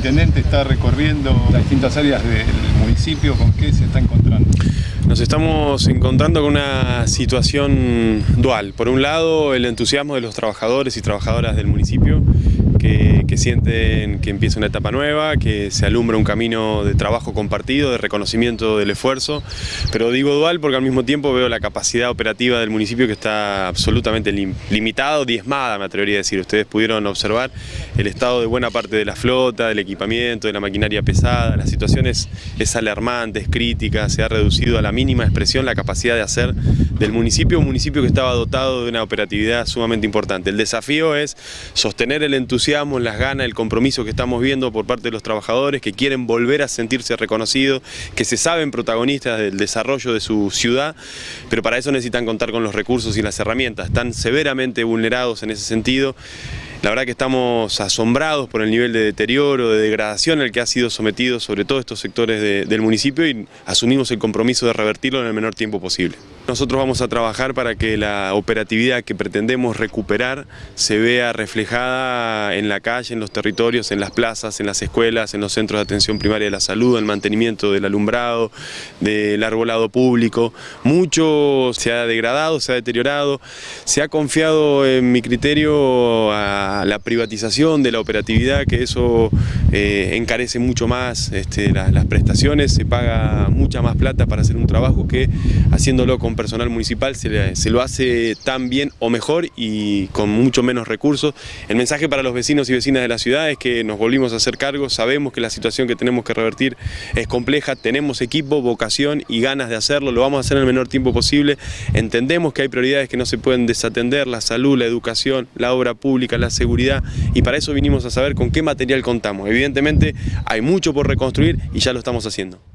intendente está recorriendo las distintas áreas del municipio, ¿con qué se está encontrando? Nos estamos encontrando con una situación dual. Por un lado, el entusiasmo de los trabajadores y trabajadoras del municipio que, sienten que empieza una etapa nueva, que se alumbra un camino de trabajo compartido, de reconocimiento del esfuerzo, pero digo dual porque al mismo tiempo veo la capacidad operativa del municipio que está absolutamente lim diezmada, me atrevería a decir. Ustedes pudieron observar el estado de buena parte de la flota, del equipamiento, de la maquinaria pesada, la situación es alarmante, es crítica, se ha reducido a la mínima expresión la capacidad de hacer del municipio un municipio que estaba dotado de una operatividad sumamente importante. El desafío es sostener el entusiasmo las ganas, el compromiso que estamos viendo por parte de los trabajadores que quieren volver a sentirse reconocidos, que se saben protagonistas del desarrollo de su ciudad, pero para eso necesitan contar con los recursos y las herramientas. Están severamente vulnerados en ese sentido. La verdad que estamos asombrados por el nivel de deterioro, de degradación al que ha sido sometido sobre todo estos sectores de, del municipio y asumimos el compromiso de revertirlo en el menor tiempo posible. Nosotros vamos a trabajar para que la operatividad que pretendemos recuperar se vea reflejada en la calle, en los territorios, en las plazas, en las escuelas, en los centros de atención primaria de la salud, el mantenimiento del alumbrado, del arbolado público. Mucho se ha degradado, se ha deteriorado, se ha confiado en mi criterio a la, privatización de la operatividad, que eso eh, encarece mucho más este, las, las, prestaciones, se paga mucha más plata para hacer un trabajo que haciéndolo con personal municipal se, lo hace tan bien o mejor y con mucho menos recursos. El mensaje para los vecinos y vecinas de la ciudad es que nos volvimos a hacer cargo, sabemos que la situación que tenemos que revertir es compleja, tenemos equipo, vocación y ganas de hacerlo, lo vamos a hacer en el menor tiempo posible, entendemos que hay prioridades que no se pueden desatender, la salud, la educación, la obra pública, la seguridad y para eso vinimos a saber con qué material contamos. Evidentemente hay mucho por reconstruir y ya lo estamos haciendo.